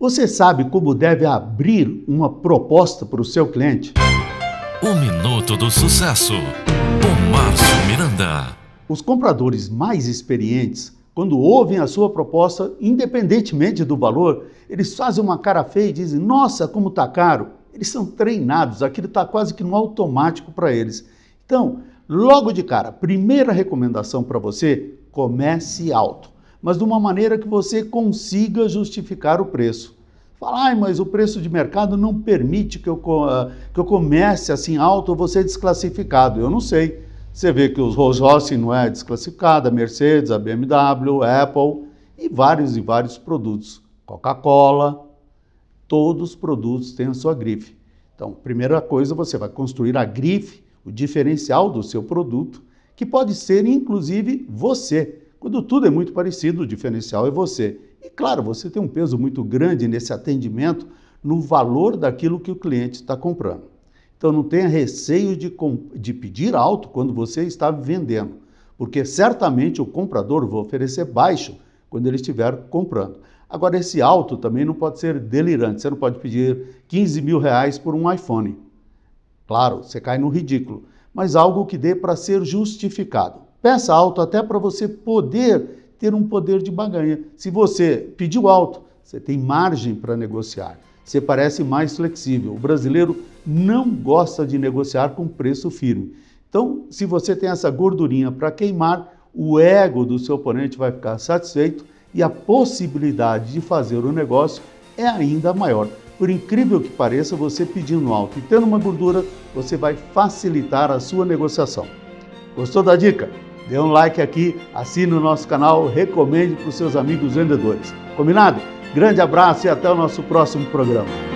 Você sabe como deve abrir uma proposta para o seu cliente? O Minuto do Sucesso, com Márcio Miranda. Os compradores mais experientes, quando ouvem a sua proposta, independentemente do valor, eles fazem uma cara feia e dizem: Nossa, como está caro. Eles são treinados, aquilo está quase que no automático para eles. Então, logo de cara, primeira recomendação para você: comece alto mas de uma maneira que você consiga justificar o preço. Fala, ah, mas o preço de mercado não permite que eu, ah, que eu comece assim alto, eu vou ser desclassificado. Eu não sei. Você vê que os Rolls Royce não é desclassificada, a Mercedes, a BMW, a Apple e vários e vários produtos. Coca-Cola, todos os produtos têm a sua grife. Então, primeira coisa, você vai construir a grife, o diferencial do seu produto, que pode ser inclusive você. Quando tudo é muito parecido, o diferencial é você. E claro, você tem um peso muito grande nesse atendimento no valor daquilo que o cliente está comprando. Então não tenha receio de, de pedir alto quando você está vendendo, porque certamente o comprador vai oferecer baixo quando ele estiver comprando. Agora, esse alto também não pode ser delirante. Você não pode pedir 15 mil reais por um iPhone. Claro, você cai no ridículo, mas algo que dê para ser justificado. Peça alto até para você poder ter um poder de baganha. Se você pediu alto, você tem margem para negociar. Você parece mais flexível. O brasileiro não gosta de negociar com preço firme. Então, se você tem essa gordurinha para queimar, o ego do seu oponente vai ficar satisfeito e a possibilidade de fazer o negócio é ainda maior. Por incrível que pareça, você pedindo alto e tendo uma gordura, você vai facilitar a sua negociação. Gostou da dica? Dê um like aqui, assine o nosso canal, recomende para os seus amigos vendedores. Combinado? Grande abraço e até o nosso próximo programa.